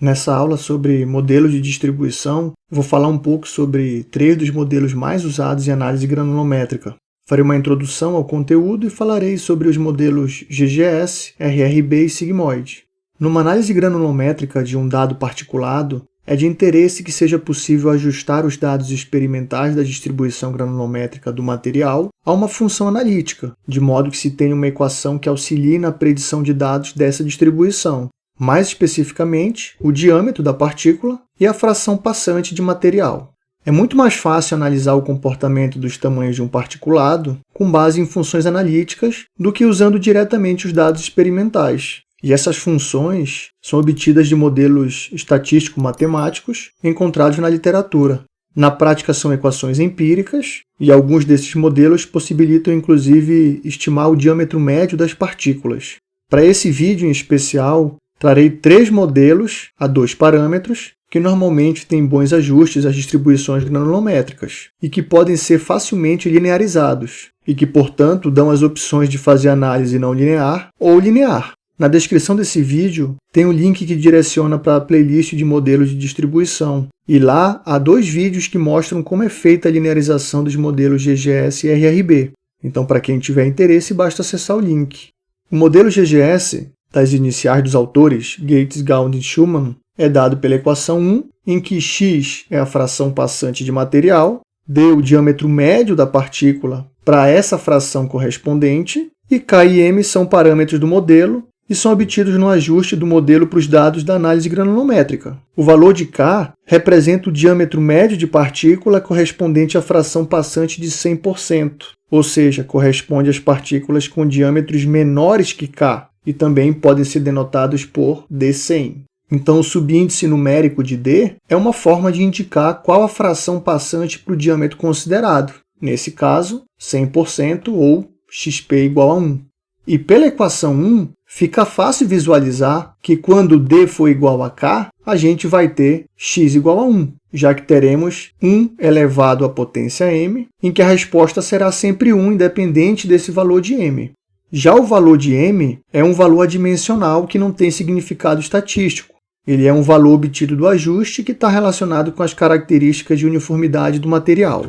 Nessa aula sobre modelos de distribuição, vou falar um pouco sobre três dos modelos mais usados em análise granulométrica. Farei uma introdução ao conteúdo e falarei sobre os modelos GGS, RRB e sigmoide. Numa análise granulométrica de um dado particulado, é de interesse que seja possível ajustar os dados experimentais da distribuição granulométrica do material a uma função analítica, de modo que se tenha uma equação que auxilie na predição de dados dessa distribuição, mais especificamente o diâmetro da partícula e a fração passante de material. É muito mais fácil analisar o comportamento dos tamanhos de um particulado com base em funções analíticas do que usando diretamente os dados experimentais. E essas funções são obtidas de modelos estatístico-matemáticos encontrados na literatura. Na prática, são equações empíricas, e alguns desses modelos possibilitam, inclusive, estimar o diâmetro médio das partículas. Para esse vídeo em especial, Trarei três modelos a dois parâmetros que normalmente têm bons ajustes às distribuições granulométricas e que podem ser facilmente linearizados e que, portanto, dão as opções de fazer análise não linear ou linear. Na descrição desse vídeo tem um link que direciona para a playlist de modelos de distribuição, e lá há dois vídeos que mostram como é feita a linearização dos modelos GGS e RRB. Então, para quem tiver interesse, basta acessar o link. O modelo GGS das iniciais dos autores, Gates, Gauss e Schumann, é dado pela equação 1, em que x é a fração passante de material, d o diâmetro médio da partícula para essa fração correspondente, e k e m são parâmetros do modelo e são obtidos no ajuste do modelo para os dados da análise granulométrica. O valor de k representa o diâmetro médio de partícula correspondente à fração passante de 100%, ou seja, corresponde às partículas com diâmetros menores que k, e também podem ser denotados por D100. Então, o subíndice numérico de D é uma forma de indicar qual a fração passante para o diâmetro considerado, nesse caso, 100% ou xp igual a 1. E pela equação 1, fica fácil visualizar que quando D for igual a K, a gente vai ter x igual a 1, já que teremos 1 elevado à potência m, em que a resposta será sempre 1, independente desse valor de m. Já o valor de m é um valor adimensional que não tem significado estatístico. Ele é um valor obtido do ajuste que está relacionado com as características de uniformidade do material.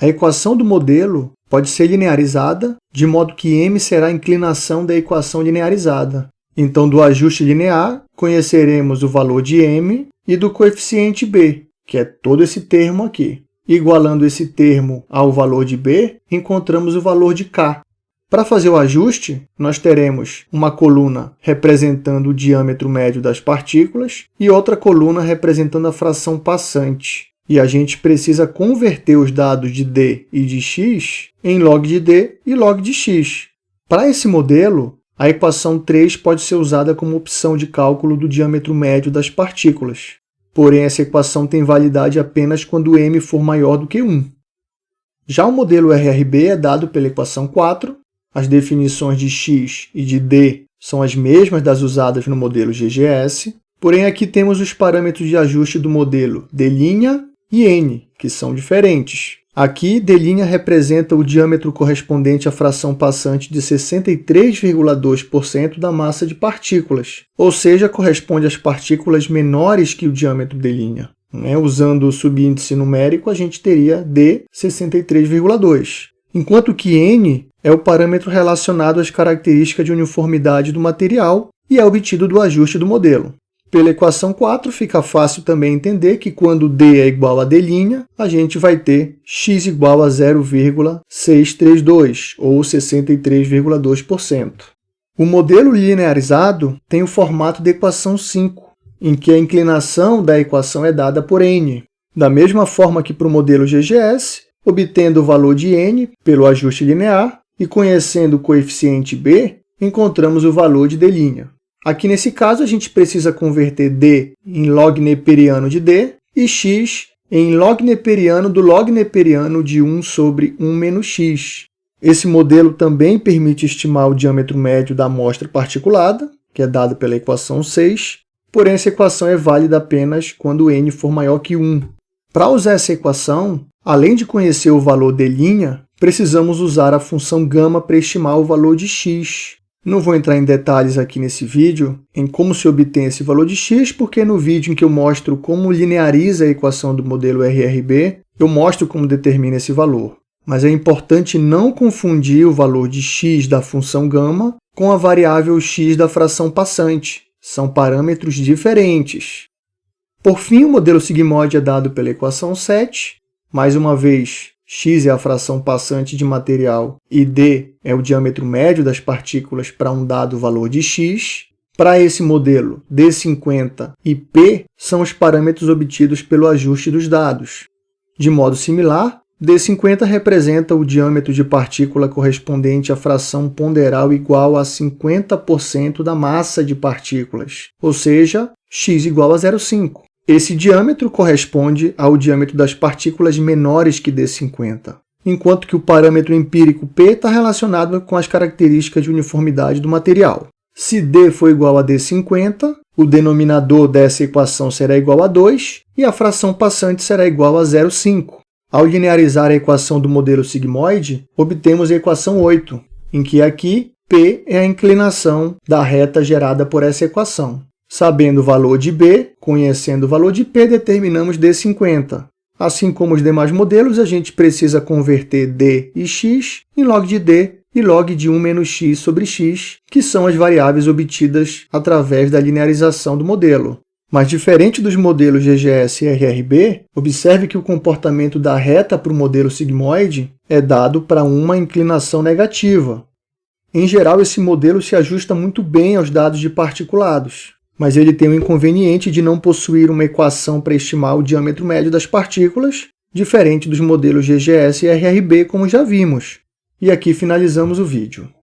A equação do modelo pode ser linearizada, de modo que m será a inclinação da equação linearizada. Então, do ajuste linear, conheceremos o valor de m e do coeficiente b, que é todo esse termo aqui. Igualando esse termo ao valor de b, encontramos o valor de k, para fazer o ajuste, nós teremos uma coluna representando o diâmetro médio das partículas e outra coluna representando a fração passante. E a gente precisa converter os dados de d e de x em log de d e log de x. Para esse modelo, a equação 3 pode ser usada como opção de cálculo do diâmetro médio das partículas. Porém, essa equação tem validade apenas quando m for maior do que 1. Já o modelo RRB é dado pela equação 4, as definições de x e de d são as mesmas das usadas no modelo GGS, porém aqui temos os parâmetros de ajuste do modelo d' e n, que são diferentes. Aqui, d' representa o diâmetro correspondente à fração passante de 63,2% da massa de partículas, ou seja, corresponde às partículas menores que o diâmetro d'. Né? Usando o subíndice numérico, a gente teria d 63,2, enquanto que n é o parâmetro relacionado às características de uniformidade do material e é obtido do ajuste do modelo. Pela equação 4, fica fácil também entender que quando d é igual a d', a gente vai ter x igual a 0,632, ou 63,2%. O modelo linearizado tem o formato da equação 5, em que a inclinação da equação é dada por n. Da mesma forma que para o modelo GGS, obtendo o valor de n pelo ajuste linear, e conhecendo o coeficiente b, encontramos o valor de d'. Aqui nesse caso, a gente precisa converter d em log neperiano de d e x em log neperiano do log neperiano de 1 sobre 1 menos x. Esse modelo também permite estimar o diâmetro médio da amostra particulada, que é dado pela equação 6, porém essa equação é válida apenas quando n for maior que 1. Para usar essa equação, além de conhecer o valor d', precisamos usar a função gama para estimar o valor de x. Não vou entrar em detalhes aqui nesse vídeo em como se obtém esse valor de x, porque no vídeo em que eu mostro como lineariza a equação do modelo RRB, eu mostro como determina esse valor. Mas é importante não confundir o valor de x da função gama com a variável x da fração passante. São parâmetros diferentes. Por fim, o modelo sigmoide é dado pela equação 7. Mais uma vez, x é a fração passante de material e d é o diâmetro médio das partículas para um dado valor de x. Para esse modelo, d50 e p são os parâmetros obtidos pelo ajuste dos dados. De modo similar, d50 representa o diâmetro de partícula correspondente à fração ponderal igual a 50% da massa de partículas, ou seja, x igual a 0,5. Esse diâmetro corresponde ao diâmetro das partículas menores que D50, enquanto que o parâmetro empírico P está relacionado com as características de uniformidade do material. Se D for igual a D50, o denominador dessa equação será igual a 2 e a fração passante será igual a 0,5. Ao linearizar a equação do modelo sigmoide, obtemos a equação 8, em que aqui P é a inclinação da reta gerada por essa equação. Sabendo o valor de B, conhecendo o valor de P, determinamos D50. Assim como os demais modelos, a gente precisa converter D e x em log de D e log de 1 menos x sobre x, que são as variáveis obtidas através da linearização do modelo. Mas diferente dos modelos GGS e RRB, observe que o comportamento da reta para o modelo sigmoide é dado para uma inclinação negativa. Em geral, esse modelo se ajusta muito bem aos dados de particulados mas ele tem o inconveniente de não possuir uma equação para estimar o diâmetro médio das partículas, diferente dos modelos GGS e RRB, como já vimos. E aqui finalizamos o vídeo.